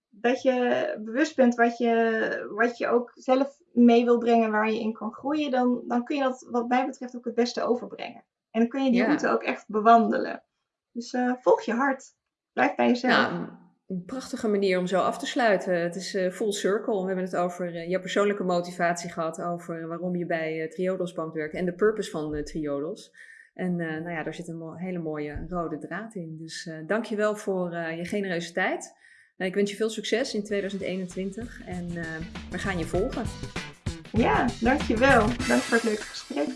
dat je bewust bent wat je, wat je ook zelf mee wil brengen waar je in kan groeien, dan, dan kun je dat wat mij betreft ook het beste overbrengen. En dan kun je die Ja. route ook echt bewandelen. Dus eh, volg je hart. Blijf bij jezelf. Nou, een- prachtige manier om zo af te sluiten. Het is eh, full circle. We hebben het over eh, jouw persoonlijke motivatie gehad, over waarom je bij Triodos Bank werkt en de purpose van Triodos. En nou ja, daar zit een mo- hele mooie rode draad in. Dus dank je wel voor je genereuze tijd. Nou, ik wens je veel succes in 2021 en eh, we gaan je volgen. Ja, dankjewel. Dank voor het leuke gesprek.